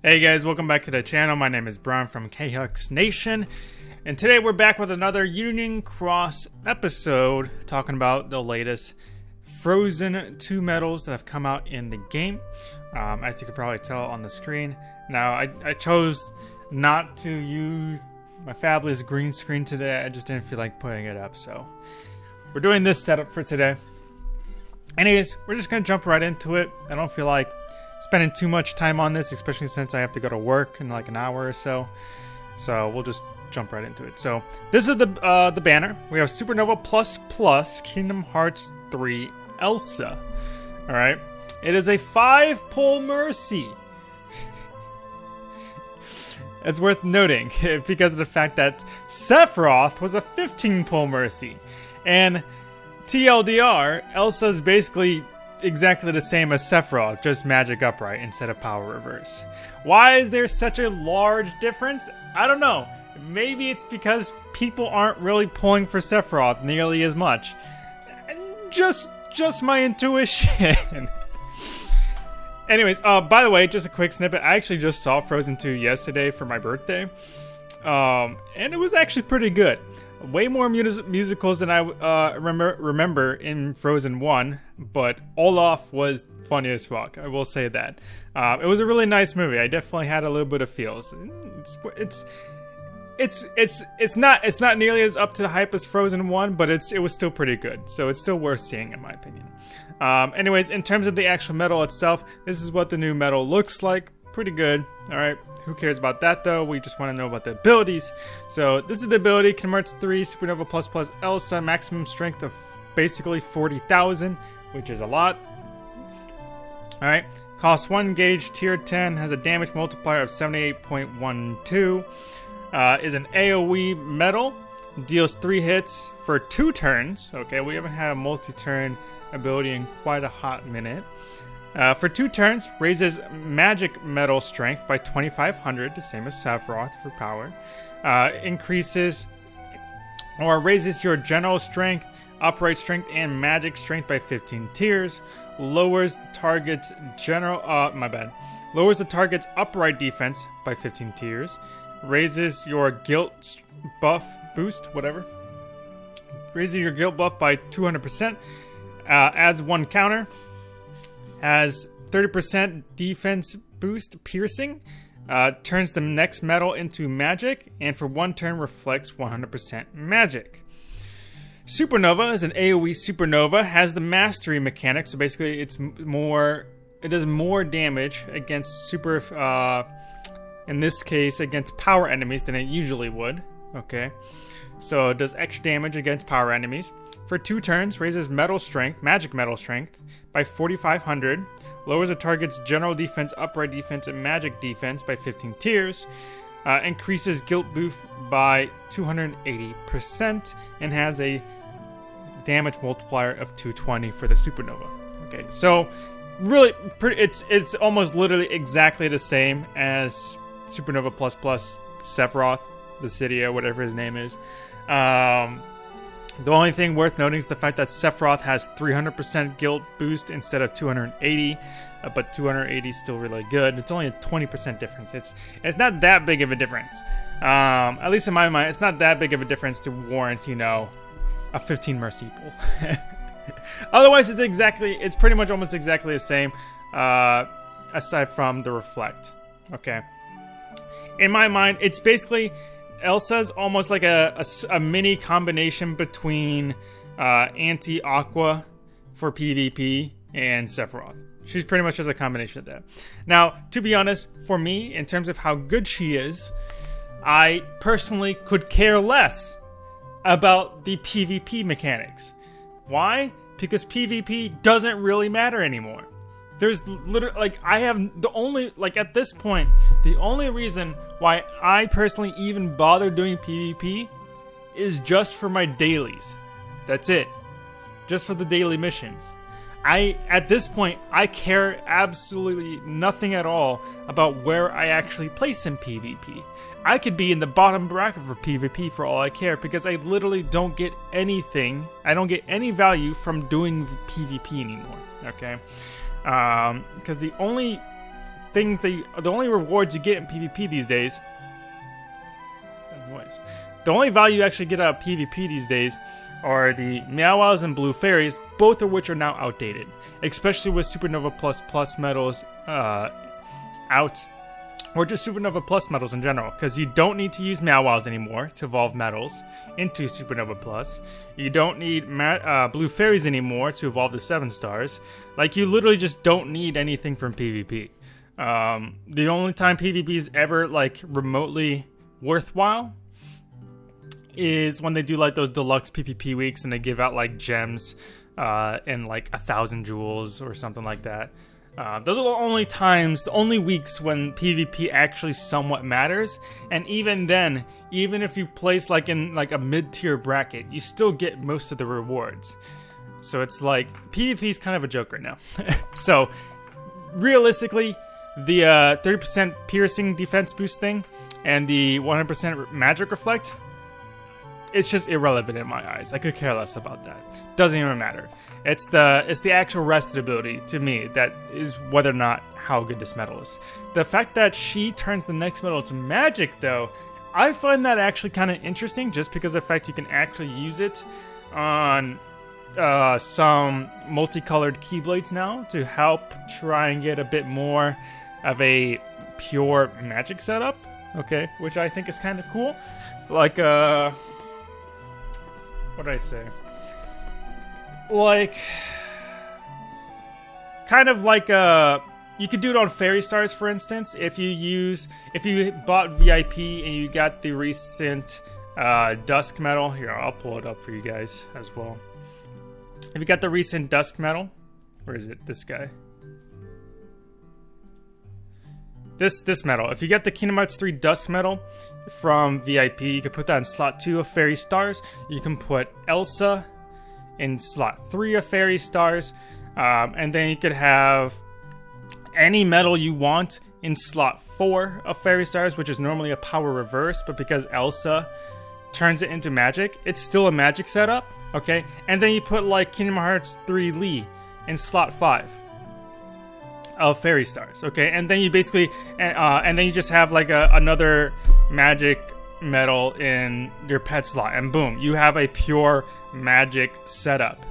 Hey guys, welcome back to the channel. My name is Brian from KHux Nation, and today we're back with another Union Cross episode talking about the latest Frozen 2 medals that have come out in the game. Um, as you can probably tell on the screen. Now, I, I chose not to use my fabulous green screen today. I just didn't feel like putting it up, so we're doing this setup for today. Anyways, we're just gonna jump right into it. I don't feel like spending too much time on this, especially since I have to go to work in like an hour or so. So we'll just jump right into it. So this is the uh, the banner. We have Supernova Plus Plus Kingdom Hearts 3 Elsa. All right. It is a five pull mercy. it's worth noting because of the fact that Sephiroth was a 15 pull mercy. And TLDR, Elsa's basically exactly the same as Sephiroth, just magic upright instead of power reverse. Why is there such a large difference? I don't know. Maybe it's because people aren't really pulling for Sephiroth nearly as much. Just just my intuition. Anyways, uh, by the way, just a quick snippet. I actually just saw Frozen 2 yesterday for my birthday. Um, and it was actually pretty good way more mus- musicals than I uh, remember remember in Frozen One, but Olaf was funny as fuck. I will say that. Uh, it was a really nice movie. I definitely had a little bit of feels. It's it's it's it's it's not it's not nearly as up to the hype as Frozen One, but it's it was still pretty good. So it's still worth seeing in my opinion. Um, anyways, in terms of the actual medal itself, this is what the new medal looks like. Pretty good. All right. Who cares about that though? We just want to know about the abilities. So this is the ability, Kingdom 3 Supernova Plus Plus Elsa, maximum strength of basically 40,000, which is a lot. Alright, costs 1 gauge, tier 10, has a damage multiplier of 78.12, uh, is an AoE metal, deals 3 hits for 2 turns. Okay, we haven't had a multi-turn ability in quite a hot minute. Uh, for two turns, raises magic metal strength by 2500, the same as Sephiroth for power. Uh, increases or raises your general strength, upright strength, and magic strength by 15 tiers. Lowers the target's general. Uh, my bad. Lowers the target's upright defense by 15 tiers. Raises your guilt buff boost, whatever. Raises your guilt buff by 200%. Uh, adds one counter has 30% defense boost piercing, uh, turns the next metal into magic, and for one turn reflects 100% magic. Supernova is an AoE supernova, has the mastery mechanic, so basically it's more, it does more damage against super, uh, in this case, against power enemies than it usually would. Okay, so does extra damage against power enemies. For two turns, raises metal strength, magic metal strength, by 4,500, lowers a target's general defense, upright defense, and magic defense by 15 tiers, uh, increases guilt boost by 280%, and has a damage multiplier of 220 for the supernova. Okay, so really, it's it's almost literally exactly the same as Supernova Plus Plus Sephiroth, the city or whatever his name is. Um, the only thing worth noting is the fact that Sephiroth has 300% guilt boost instead of 280, uh, but 280 is still really good. It's only a 20% difference. It's it's not that big of a difference. Um, at least in my mind, it's not that big of a difference to warrant, you know, a 15 mercy pool. Otherwise, it's exactly, it's pretty much almost exactly the same, uh, aside from the reflect. Okay. In my mind, it's basically Elsa's almost like a, a, a mini combination between uh, Anti Aqua for PvP and Sephiroth. She's pretty much just a combination of that. Now, to be honest, for me, in terms of how good she is, I personally could care less about the PvP mechanics. Why? Because PvP doesn't really matter anymore. There's literally like I have the only like at this point the only reason why I personally even bother doing PvP is just for my dailies. That's it. Just for the daily missions. I at this point I care absolutely nothing at all about where I actually place in PvP. I could be in the bottom bracket for PvP for all I care because I literally don't get anything. I don't get any value from doing PvP anymore. Okay because um, the only things you, the only rewards you get in PvP these days. Noise. The only value you actually get out of PvP these days are the Meow Wows and Blue Fairies, both of which are now outdated, especially with Supernova Plus Plus medals uh, out, or just Supernova Plus medals in general, because you don't need to use Meow Wows anymore to evolve medals into Supernova Plus. You don't need uh, Blue Fairies anymore to evolve the 7 stars. Like, you literally just don't need anything from PvP. Um, the only time PvP is ever, like, remotely worthwhile is when they do like those deluxe PvP weeks and they give out like gems uh, and like a thousand jewels or something like that. Uh, those are the only times, the only weeks when PvP actually somewhat matters. And even then, even if you place like in like a mid-tier bracket, you still get most of the rewards. So it's like PvP is kind of a joke right now. so realistically, the uh, 30% piercing defense boost thing and the 100% magic reflect it's just irrelevant in my eyes. I could care less about that. Doesn't even matter. It's the it's the actual rested ability to me that is whether or not how good this medal is. The fact that she turns the next medal to magic though, I find that actually kind of interesting just because the fact you can actually use it on uh, some multicolored keyblades now to help try and get a bit more of a pure magic setup. Okay, which I think is kind of cool. Like uh what did I say? Like, kind of like a. You could do it on fairy stars, for instance. If you use, if you bought VIP and you got the recent uh, Dusk medal, here I'll pull it up for you guys as well. If you got the recent Dusk medal, where is it? This guy. This this medal. If you get the Kingdom Hearts 3 Dusk medal, from VIP. You can put that in slot 2 of Fairy Stars. You can put Elsa in slot 3 of Fairy Stars. Um, and then you could have any metal you want in slot 4 of Fairy Stars, which is normally a power reverse, but because Elsa turns it into magic, it's still a magic setup, okay? And then you put like Kingdom Hearts 3 Lee in slot 5 of fairy stars. Okay, and then you basically, uh, and then you just have like a, another magic metal in your pet slot, and boom, you have a pure magic setup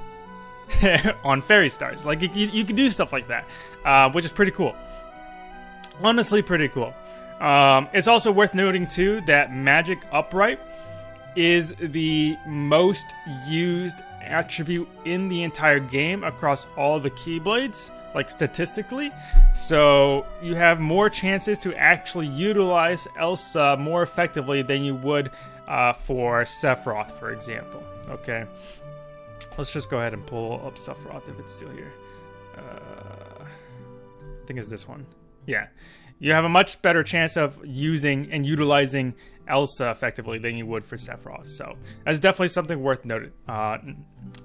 on fairy stars. Like you, you can do stuff like that, uh, which is pretty cool. Honestly, pretty cool. Um, it's also worth noting too that magic upright is the most used attribute in the entire game across all the keyblades like statistically. So you have more chances to actually utilize Elsa more effectively than you would uh, for Sephiroth, for example. Okay, let's just go ahead and pull up Sephiroth if it's still here. Uh, I think it's this one. Yeah, you have a much better chance of using and utilizing Elsa effectively than you would for Sephiroth. So that's definitely something worth noted, uh,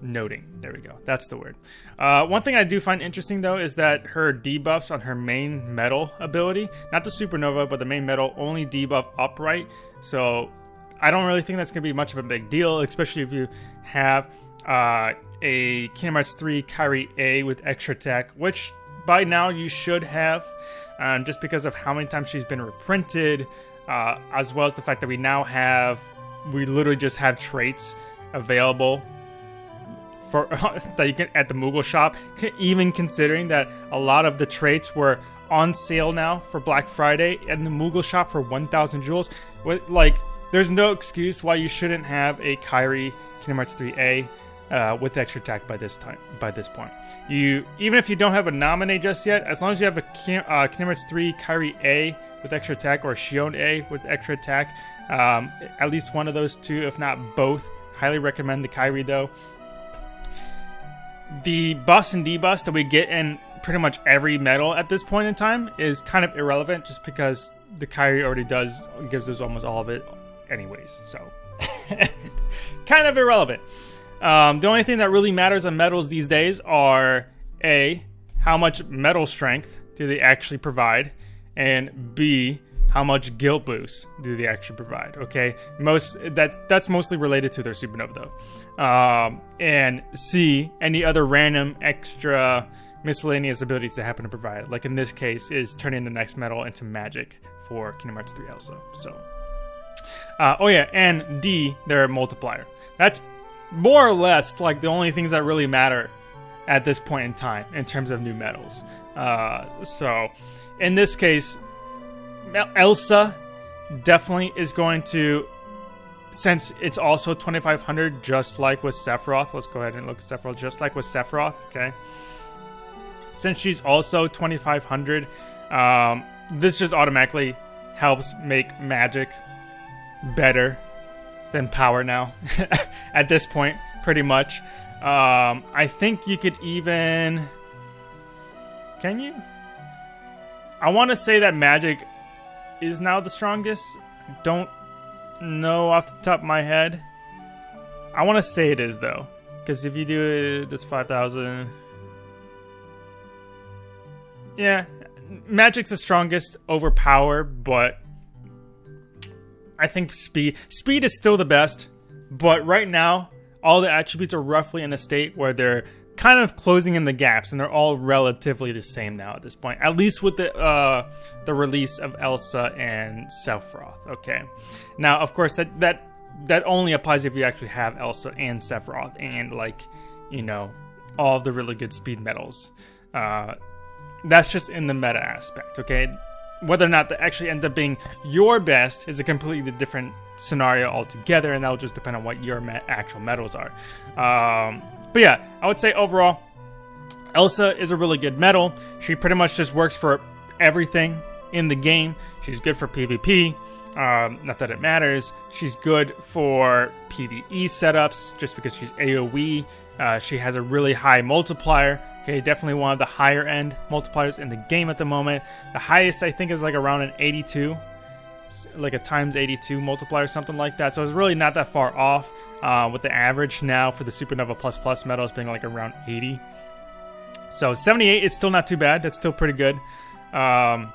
noting. There we go. That's the word. Uh, one thing I do find interesting though is that her debuffs on her main metal ability, not the Supernova, but the main metal only debuff upright. So I don't really think that's going to be much of a big deal, especially if you have uh, a Kingdom Hearts 3 Kairi A with extra tech, which by now you should have, um, just because of how many times she's been reprinted uh, as well as the fact that we now have, we literally just have traits available for that you can at the Moogle shop. Even considering that a lot of the traits were on sale now for Black Friday in the Moogle shop for 1,000 jewels. Like, there's no excuse why you shouldn't have a Kairi Kingdom Hearts 3A uh, with extra attack by this time. By this point, you even if you don't have a nominate just yet, as long as you have a uh, Kingdom 3 Kairi A with extra attack or Xion A with extra attack, um, at least one of those two, if not both. Highly recommend the Kairi though. The bus and debus that we get in pretty much every medal at this point in time is kind of irrelevant, just because the Kairi already does gives us almost all of it, anyways. So, kind of irrelevant. Um, the only thing that really matters on metals these days are A, how much metal strength do they actually provide, and B, how much guilt boost do they actually provide? Okay, most that's that's mostly related to their supernova though, um, and C, any other random extra miscellaneous abilities that happen to provide. Like in this case, is turning the next metal into magic for Kingdom Hearts 3 Elsa. So, uh, oh yeah, and D, their multiplier. That's more or less like the only things that really matter at this point in time in terms of new medals. Uh, so, in this case, Elsa definitely is going to since it's also 2500 just like with Sephiroth let's go ahead and look at Sephiroth just like with Sephiroth okay since she's also 2500 um, this just automatically helps make magic better than power now at this point pretty much um, I think you could even can you I want to say that magic is now the strongest don't know off the top of my head. I want to say it is though, because if you do it, that's five thousand. Yeah, magic's the strongest over power, but I think speed speed is still the best. But right now, all the attributes are roughly in a state where they're kind of closing in the gaps, and they're all relatively the same now at this point. At least with the uh, the release of Elsa and Sephiroth. Okay, now of course that that that only applies if you actually have Elsa and Sephiroth, and like you know all the really good speed medals. Uh, that's just in the meta aspect. Okay, whether or not that actually ends up being your best is a completely different scenario altogether, and that'll just depend on what your me- actual medals are. Um, but yeah, I would say overall, Elsa is a really good medal. She pretty much just works for everything in the game. She's good for PvP. Um, not that it matters. She's good for PvE setups just because she's AoE. Uh, she has a really high multiplier. Okay, definitely one of the higher end multipliers in the game at the moment. The highest I think is like around an 82, like a times 82 multiplier, or something like that. So it's really not that far off uh, with the average now for the Supernova Plus Plus medals being like around 80. So 78 is still not too bad. That's still pretty good. Um,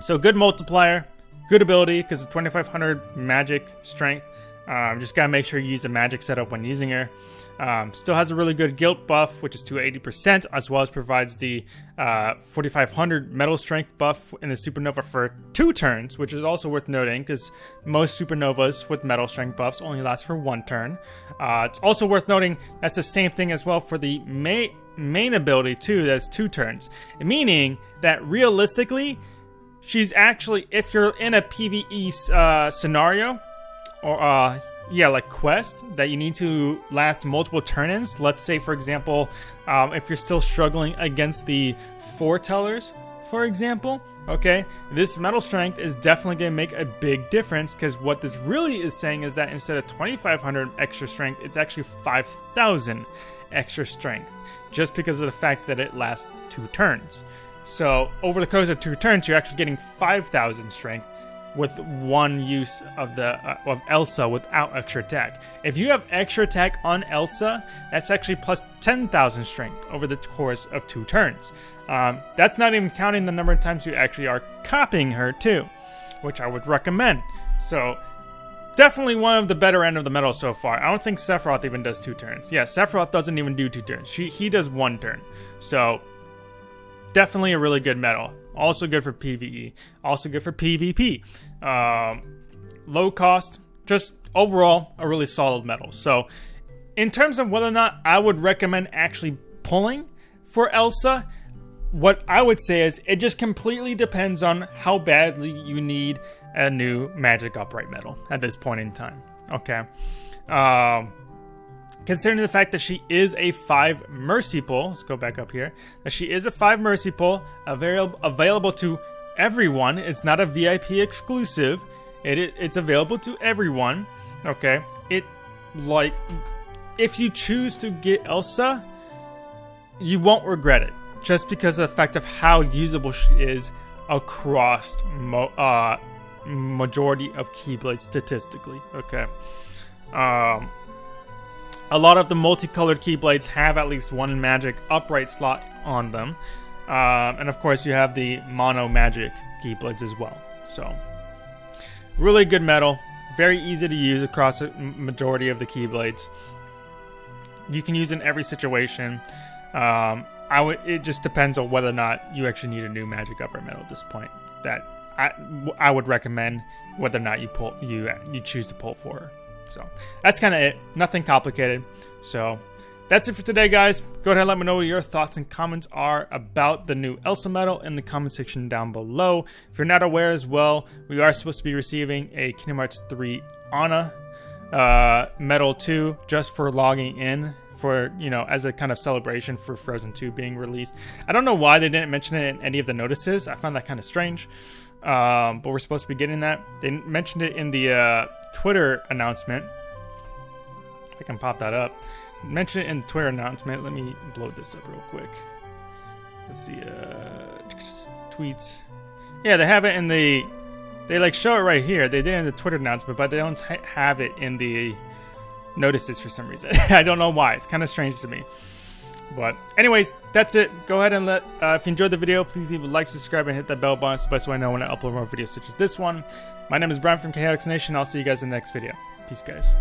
so good multiplier, good ability because of 2500 magic strength. Um, just gotta make sure you use a magic setup when using her. Um, still has a really good guilt buff, which is to 80%, as well as provides the uh, 4500 metal strength buff in the supernova for two turns, which is also worth noting because most supernovas with metal strength buffs only last for one turn. Uh, it's also worth noting that's the same thing as well for the main main ability too. That's two turns, meaning that realistically, she's actually if you're in a PVE uh, scenario or uh, yeah, like quest that you need to last multiple turn-ins. Let's say, for example, um, if you're still struggling against the foretellers, for example, okay, this metal strength is definitely going to make a big difference because what this really is saying is that instead of 2,500 extra strength, it's actually 5,000 extra strength just because of the fact that it lasts two turns. So over the course of two turns, you're actually getting 5,000 strength with one use of the uh, of Elsa without extra attack. If you have extra attack on Elsa, that's actually plus 10,000 strength over the course of two turns. Um, that's not even counting the number of times you actually are copying her too, which I would recommend. So definitely one of the better end of the medal so far. I don't think Sephiroth even does two turns. Yeah, Sephiroth doesn't even do two turns. She he does one turn. So definitely a really good medal. Also good for PvE. Also good for PvP. Um, low cost. Just overall a really solid metal. So in terms of whether or not I would recommend actually pulling for Elsa, what I would say is it just completely depends on how badly you need a new magic upright metal at this point in time. Okay. Um, considering the fact that she is a five mercy pull, let's go back up here. That she is a five mercy pull, available available to everyone. It's not a VIP exclusive. It, it it's available to everyone. Okay. It like if you choose to get Elsa, you won't regret it. Just because of the fact of how usable she is across mo- uh, majority of Keyblades statistically. Okay. Um, a lot of the multicolored Keyblades have at least one magic upright slot on them. Uh, and of course, you have the mono magic Keyblades as well. So, really good metal. Very easy to use across a majority of the Keyblades. You can use in every situation. Um, I would. It just depends on whether or not you actually need a new magic upper metal at this point. That I, I would recommend whether or not you pull you you choose to pull for. So that's kind of it. Nothing complicated. So that's it for today, guys. Go ahead and let me know what your thoughts and comments are about the new Elsa medal in the comment section down below. If you're not aware as well, we are supposed to be receiving a Kingdom Hearts 3 Anna uh, medal too, just for logging in for you know as a kind of celebration for Frozen 2 being released. I don't know why they didn't mention it in any of the notices. I found that kind of strange. Um, but we're supposed to be getting that. They mentioned it in the uh, Twitter announcement. I can pop that up. Mention it in Twitter announcement. Let me blow this up real quick. Let's see. Uh, tweets. Yeah, they have it in the. They like show it right here. They did it in the Twitter announcement, but they don't have it in the notices for some reason. I don't know why. It's kind of strange to me. But anyways, that's it. Go ahead and let, uh, if you enjoyed the video, please leave a like, subscribe, and hit that bell button. It's the best way I know when I upload more videos such as this one. My name is Brian from KHux Nation. I'll see you guys in the next video. Peace, guys.